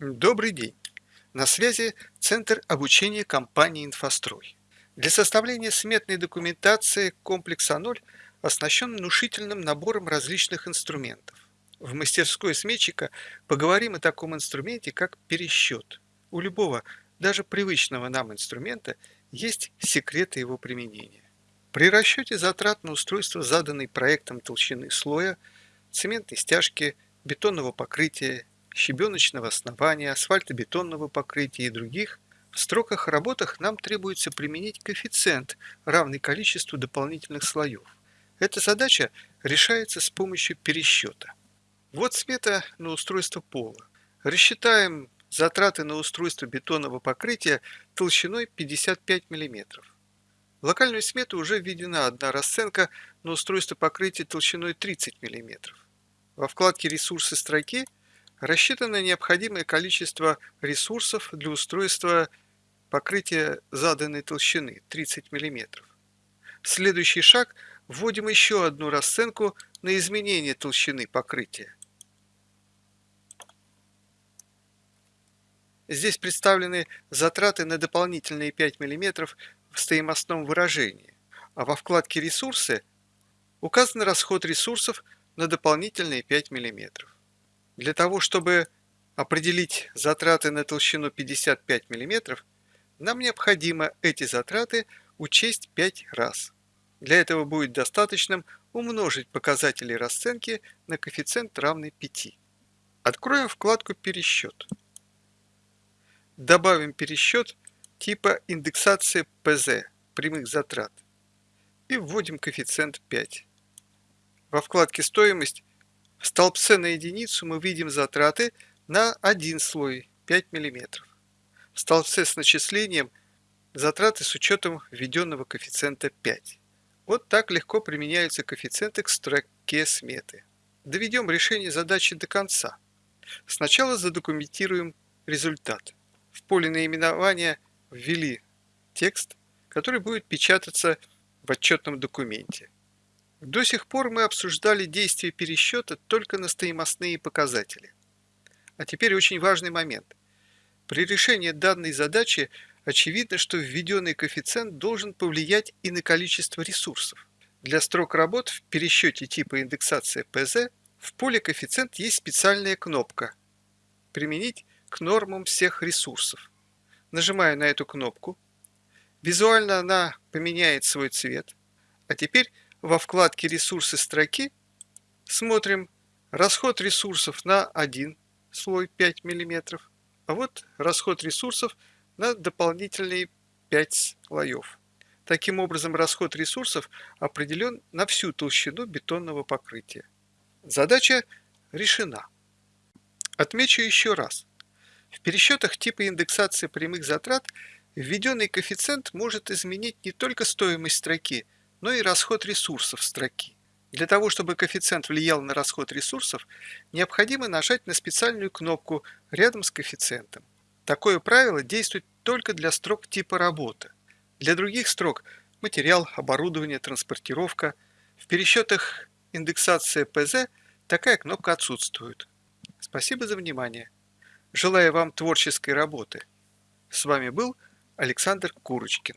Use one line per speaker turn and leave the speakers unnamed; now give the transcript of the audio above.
Добрый день! На связи Центр обучения компании «Инфострой». Для составления сметной документации комплекс А0 оснащен внушительным набором различных инструментов. В мастерской сметчика поговорим о таком инструменте, как пересчет. У любого, даже привычного нам инструмента, есть секреты его применения. При расчете затрат на устройство заданной проектом толщины слоя, цементной стяжки, бетонного покрытия щебеночного основания, асфальтобетонного покрытия и других, в строках работах нам требуется применить коэффициент, равный количеству дополнительных слоев. Эта задача решается с помощью пересчета. Вот смета на устройство пола. Рассчитаем затраты на устройство бетонного покрытия толщиной 55 мм. В локальную смету уже введена одна расценка на устройство покрытия толщиной 30 мм. Во вкладке «Ресурсы» строки – Рассчитано необходимое количество ресурсов для устройства покрытия заданной толщины 30 мм. Следующий шаг – вводим еще одну расценку на изменение толщины покрытия. Здесь представлены затраты на дополнительные 5 мм в стоимостном выражении, а во вкладке «Ресурсы» указан расход ресурсов на дополнительные 5 мм. Для того, чтобы определить затраты на толщину 55 мм, нам необходимо эти затраты учесть 5 раз. Для этого будет достаточным умножить показатели расценки на коэффициент равный 5. Откроем вкладку «Пересчет». Добавим пересчет типа индексация ПЗ прямых затрат и вводим коэффициент 5. Во вкладке «Стоимость» В столбце на единицу мы видим затраты на один слой 5 мм. В столбце с начислением затраты с учетом введенного коэффициента 5. Вот так легко применяются коэффициенты к строке сметы. Доведем решение задачи до конца. Сначала задокументируем результат. В поле наименования ввели текст, который будет печататься в отчетном документе. До сих пор мы обсуждали действие пересчета только на стоимостные показатели. А теперь очень важный момент. При решении данной задачи очевидно, что введенный коэффициент должен повлиять и на количество ресурсов. Для строк работ в пересчете типа индексация ПЗ в поле коэффициент есть специальная кнопка «Применить к нормам всех ресурсов». Нажимаю на эту кнопку. Визуально она поменяет свой цвет. А теперь во вкладке «Ресурсы» строки смотрим расход ресурсов на один слой 5 мм, а вот расход ресурсов на дополнительные 5 слоев. Таким образом, расход ресурсов определен на всю толщину бетонного покрытия. Задача решена. Отмечу еще раз. В пересчетах типа индексации прямых затрат введенный коэффициент может изменить не только стоимость строки – но и расход ресурсов строки. Для того, чтобы коэффициент влиял на расход ресурсов, необходимо нажать на специальную кнопку рядом с коэффициентом. Такое правило действует только для строк типа работы. Для других строк – материал, оборудование, транспортировка. В пересчетах индексация ПЗ такая кнопка отсутствует. Спасибо за внимание. Желаю вам творческой работы. С вами был Александр Курочкин.